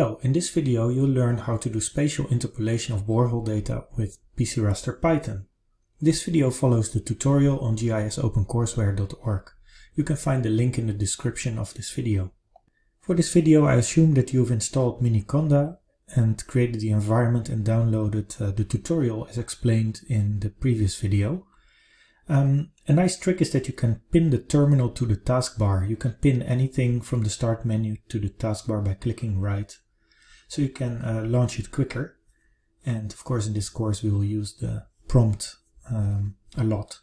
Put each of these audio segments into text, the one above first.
Hello, in this video you'll learn how to do spatial interpolation of borehole data with PC Raster Python. This video follows the tutorial on gisopencourseware.org. You can find the link in the description of this video. For this video I assume that you've installed Miniconda and created the environment and downloaded uh, the tutorial as explained in the previous video. Um, a nice trick is that you can pin the terminal to the taskbar. You can pin anything from the start menu to the taskbar by clicking right. So you can uh, launch it quicker. And of course in this course we will use the prompt um, a lot.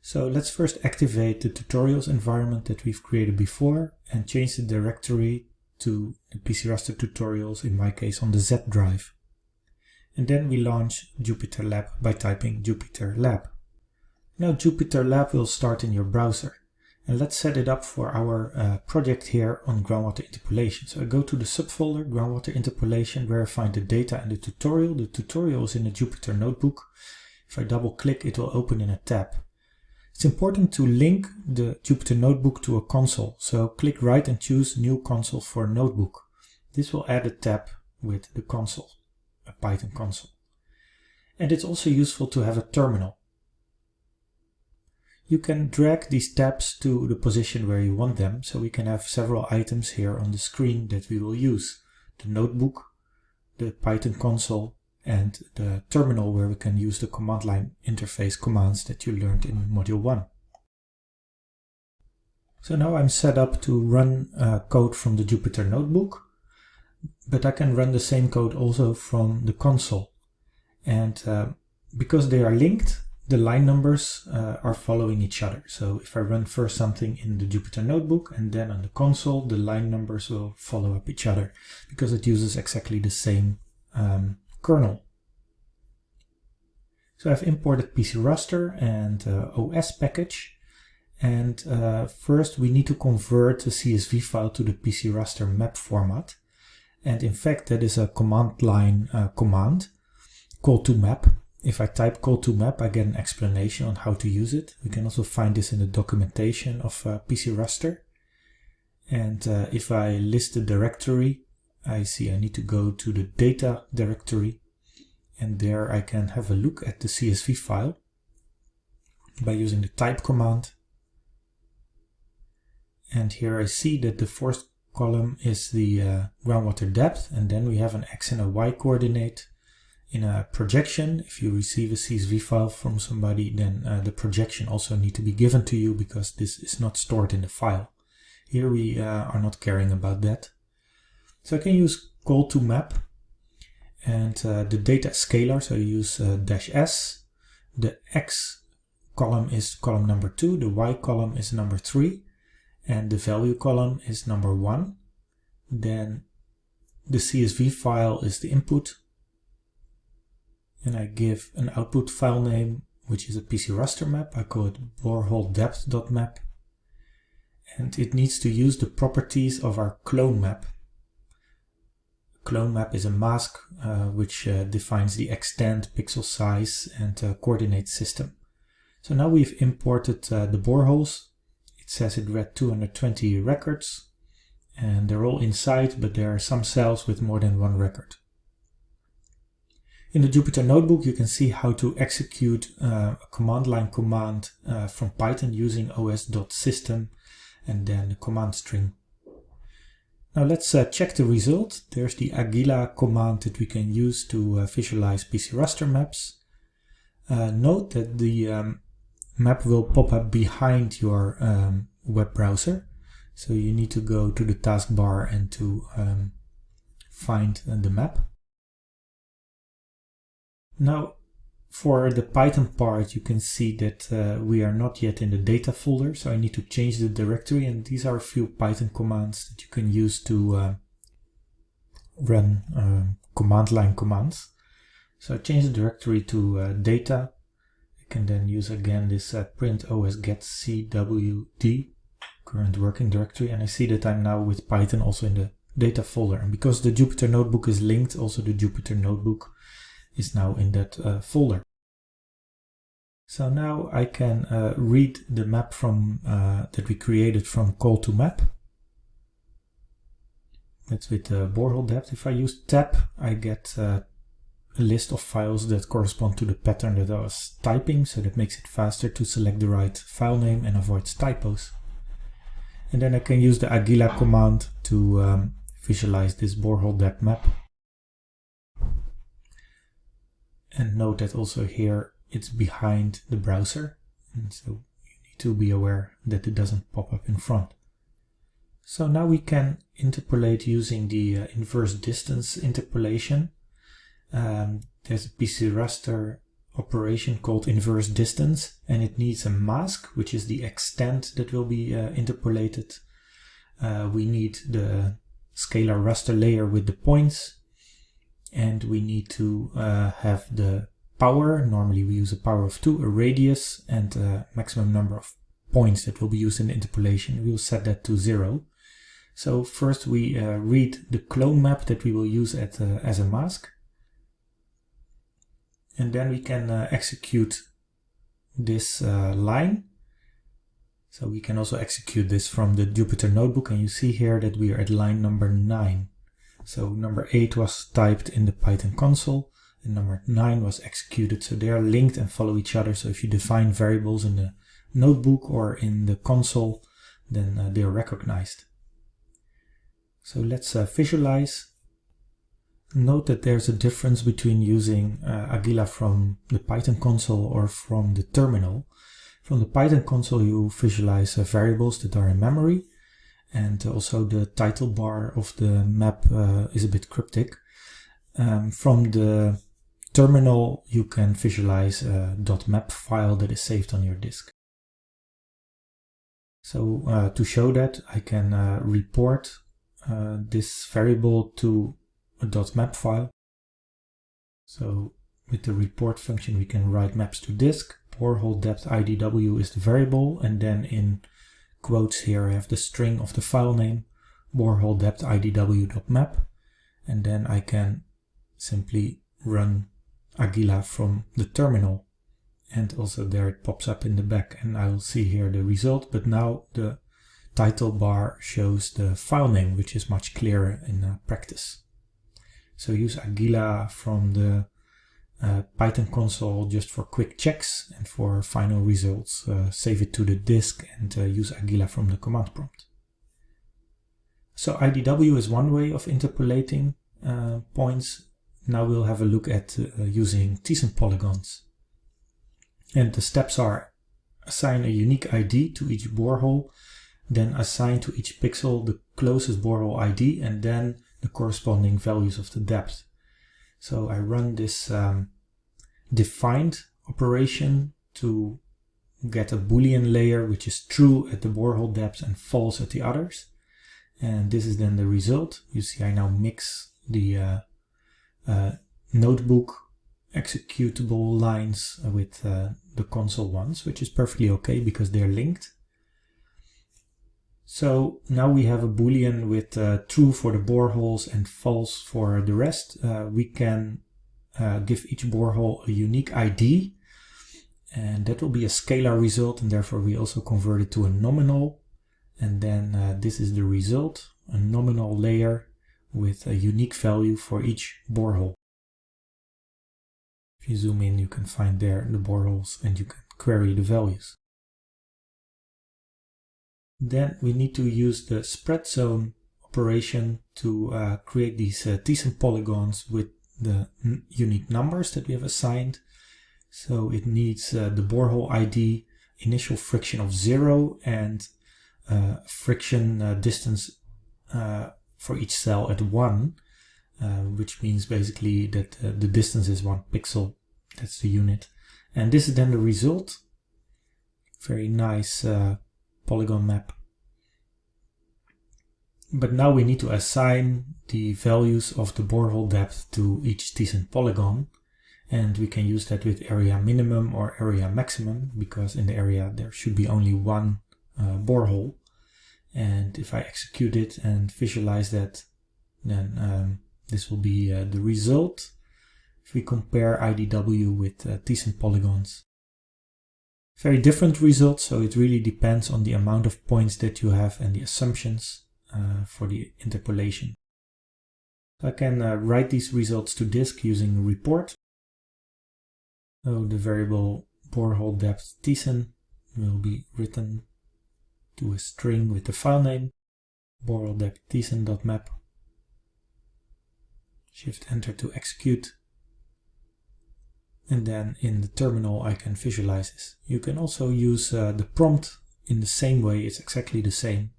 So let's first activate the tutorials environment that we've created before and change the directory to the PC Raster tutorials, in my case on the Z drive. And then we launch Jupyter Lab by typing Jupyter Lab. Now Jupyter Lab will start in your browser. And let's set it up for our uh, project here on groundwater interpolation. So I go to the subfolder, groundwater interpolation, where I find the data and the tutorial. The tutorial is in the Jupyter notebook. If I double click, it will open in a tab. It's important to link the Jupyter notebook to a console. So click right and choose new console for notebook. This will add a tab with the console, a Python console. And it's also useful to have a terminal you can drag these tabs to the position where you want them. So we can have several items here on the screen that we will use. The notebook, the Python console, and the terminal where we can use the command line interface commands that you learned in module 1. So now I'm set up to run uh, code from the Jupyter notebook, but I can run the same code also from the console. And uh, because they are linked, the line numbers uh, are following each other. So if I run first something in the Jupyter Notebook and then on the console, the line numbers will follow up each other because it uses exactly the same um, kernel. So I've imported PC Raster and uh, OS package. And uh, first we need to convert the CSV file to the PC Raster map format. And in fact, that is a command line uh, command col2map if I type col2map, I get an explanation on how to use it. We can also find this in the documentation of uh, PC Raster. And uh, if I list the directory, I see I need to go to the data directory. And there I can have a look at the CSV file by using the type command. And here I see that the first column is the uh, groundwater depth. And then we have an X and a Y coordinate in a projection, if you receive a CSV file from somebody, then uh, the projection also need to be given to you because this is not stored in the file. Here we uh, are not caring about that. So I can use col2map and uh, the data scalar, so you use uh, dash s. The x column is column number 2, the y column is number 3, and the value column is number 1. Then the CSV file is the input and I give an output file name, which is a PC raster map. I call it borehole depth.map. And it needs to use the properties of our clone map. Clone map is a mask uh, which uh, defines the extent, pixel size, and uh, coordinate system. So now we've imported uh, the boreholes. It says it read 220 records, and they're all inside, but there are some cells with more than one record. In the Jupyter Notebook, you can see how to execute uh, a command line command uh, from Python using os.system and then the command string. Now let's uh, check the result. There's the Aguila command that we can use to uh, visualize PC raster maps. Uh, note that the um, map will pop up behind your um, web browser. So you need to go to the taskbar and to um, find the map. Now, for the Python part, you can see that uh, we are not yet in the data folder, so I need to change the directory, and these are a few Python commands that you can use to uh, run uh, command line commands. So I change the directory to uh, data. I can then use again this uh, print os get cwd, current working directory, and I see that I'm now with Python also in the data folder. And because the Jupyter Notebook is linked, also the Jupyter Notebook is now in that uh, folder. So now I can uh, read the map from uh, that we created from col2map That's with the borehole depth. If I use tab, I get uh, a list of files that correspond to the pattern that I was typing, so that makes it faster to select the right file name and avoids typos. And then I can use the Aguila command to um, visualize this borehole depth map. And note that also here it's behind the browser, and so you need to be aware that it doesn't pop up in front. So now we can interpolate using the uh, inverse distance interpolation. Um, there's a PC raster operation called inverse distance and it needs a mask, which is the extent that will be uh, interpolated. Uh, we need the scalar raster layer with the points and we need to uh, have the power. Normally we use a power of 2, a radius and a maximum number of points that will be used in interpolation. We will set that to 0. So first we uh, read the clone map that we will use at, uh, as a mask. And then we can uh, execute this uh, line. So we can also execute this from the Jupyter notebook and you see here that we are at line number 9. So number 8 was typed in the Python console and number 9 was executed. So they are linked and follow each other. So if you define variables in the notebook or in the console, then uh, they are recognized. So let's uh, visualize. Note that there's a difference between using uh, Aguila from the Python console or from the terminal. From the Python console you visualize uh, variables that are in memory and also the title bar of the map uh, is a bit cryptic. Um, from the terminal you can visualize a .map file that is saved on your disk. So uh, to show that I can uh, report uh, this variable to a .map file. So with the report function we can write maps to disk, borehole depth idw is the variable, and then in quotes here I have the string of the file name, borehole depth idw.map, and then I can simply run Aguila from the terminal. And also there it pops up in the back and I will see here the result, but now the title bar shows the file name, which is much clearer in uh, practice. So use Aguila from the uh, Python console just for quick checks and for final results. Uh, save it to the disk and uh, use Aguila from the command prompt. So IDW is one way of interpolating uh, points. Now we'll have a look at uh, using Thiessen polygons. And the steps are assign a unique ID to each borehole then assign to each pixel the closest borehole ID and then the corresponding values of the depth. So I run this um, defined operation to get a boolean layer which is true at the borehole depth and false at the others. And this is then the result. You see I now mix the uh, uh, notebook executable lines with uh, the console ones, which is perfectly okay because they're linked. So now we have a boolean with uh, true for the boreholes and false for the rest. Uh, we can uh, give each borehole a unique ID and that will be a scalar result and therefore we also convert it to a nominal and then uh, this is the result, a nominal layer with a unique value for each borehole. If you zoom in you can find there the boreholes and you can query the values. Then we need to use the spread zone operation to uh, create these uh, Thiessen polygons with the unique numbers that we have assigned. So it needs uh, the borehole ID, initial friction of zero and uh, friction uh, distance uh, for each cell at one, which means basically that the distance is one pixel. That's the unit. And this is then the result. Very nice polygon map. But now we need to assign the values of the borehole depth to each Thiessen polygon. And we can use that with area minimum or area maximum, because in the area there should be only one uh, borehole. And if I execute it and visualize that, then um, this will be uh, the result if we compare IDW with uh, Thiessen polygons. Very different results, so it really depends on the amount of points that you have and the assumptions uh, for the interpolation. I can uh, write these results to disk using report. So the variable borehole depth Thiessen will be written to a string with the file name borehole depth Thiessen.map. Shift enter to execute. And then in the terminal I can visualize this. You can also use uh, the prompt in the same way, it's exactly the same.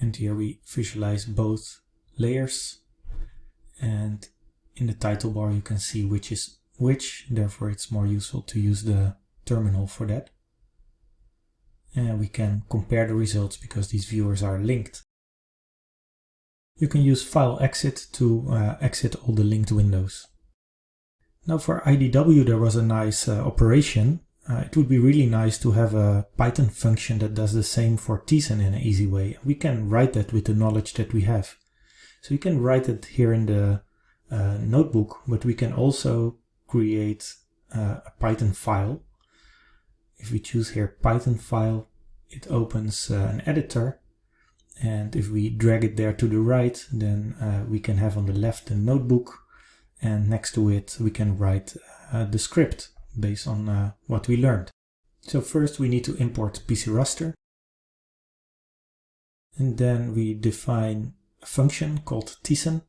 And here we visualize both layers and in the title bar you can see which is which, therefore it's more useful to use the terminal for that. And we can compare the results because these viewers are linked. You can use file exit to uh, exit all the linked windows. Now for IDW there was a nice uh, operation. Uh, it would be really nice to have a Python function that does the same for Thiessen in an easy way. We can write that with the knowledge that we have. So we can write it here in the uh, notebook, but we can also create uh, a Python file. If we choose here Python file, it opens uh, an editor. And if we drag it there to the right, then uh, we can have on the left a notebook. And next to it, we can write uh, the script based on uh, what we learned. So first we need to import PCRaster. And then we define a function called Thiessen.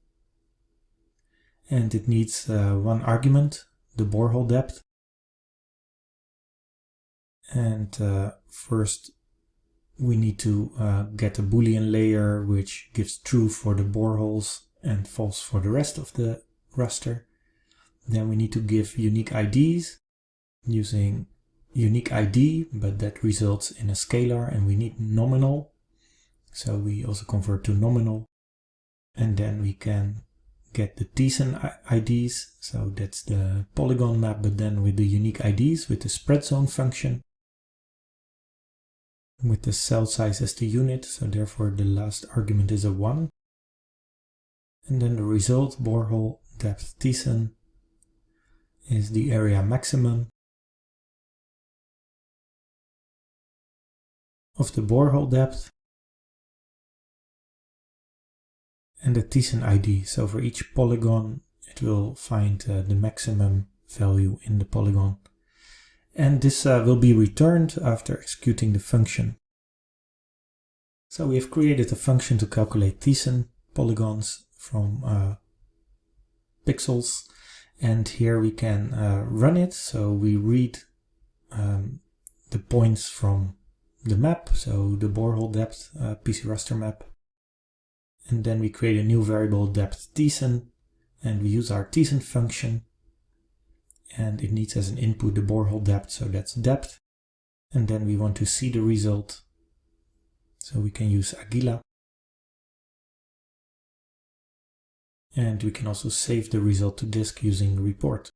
And it needs uh, one argument, the borehole depth. And uh, first we need to uh, get a boolean layer which gives true for the boreholes and false for the rest of the raster. Then we need to give unique IDs using unique ID, but that results in a scalar and we need nominal. So we also convert to nominal. And then we can get the Thiessen IDs. So that's the polygon map, but then with the unique IDs with the spread zone function. With the cell size as the unit, so therefore the last argument is a 1. And then the result, borehole depth Thiessen, is the area maximum of the borehole depth and the Thiessen ID. So for each polygon it will find uh, the maximum value in the polygon. And this uh, will be returned after executing the function. So we have created a function to calculate Thiessen polygons from uh, pixels and here we can uh, run it. So we read um, the points from the map, so the borehole depth uh, PCRaster map. And then we create a new variable depth Thiessen and we use our Thiessen function and it needs as an input the borehole depth, so that's depth. And then we want to see the result, so we can use Aguila. And we can also save the result to disk using report.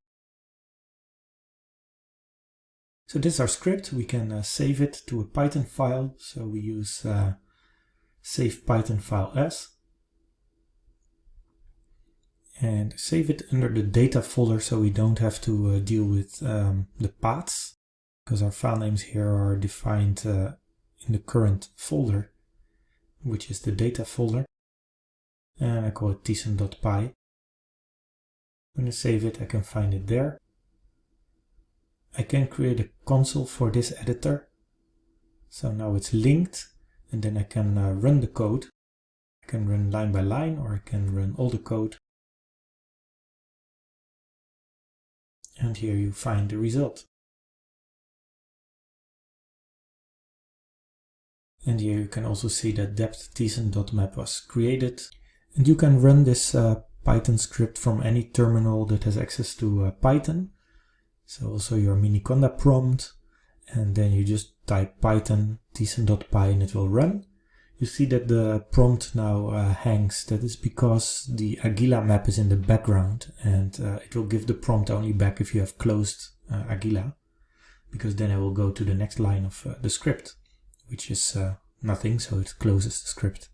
So this is our script. We can uh, save it to a Python file. So we use uh, save Python file as. And save it under the data folder so we don't have to uh, deal with um, the paths because our file names here are defined uh, in the current folder, which is the data folder. And I call it thiessen.py. When I save it, I can find it there. I can create a console for this editor. So now it's linked and then I can uh, run the code. I can run line by line or I can run all the code. And here you find the result. And here you can also see that depth was created. And you can run this uh, Python script from any terminal that has access to uh, Python. So also your Miniconda prompt, and then you just type python thiessen.py and it will run. You see that the prompt now uh, hangs. That is because the Aguila map is in the background and uh, it will give the prompt only back if you have closed uh, Aguila because then it will go to the next line of uh, the script, which is uh, nothing, so it closes the script.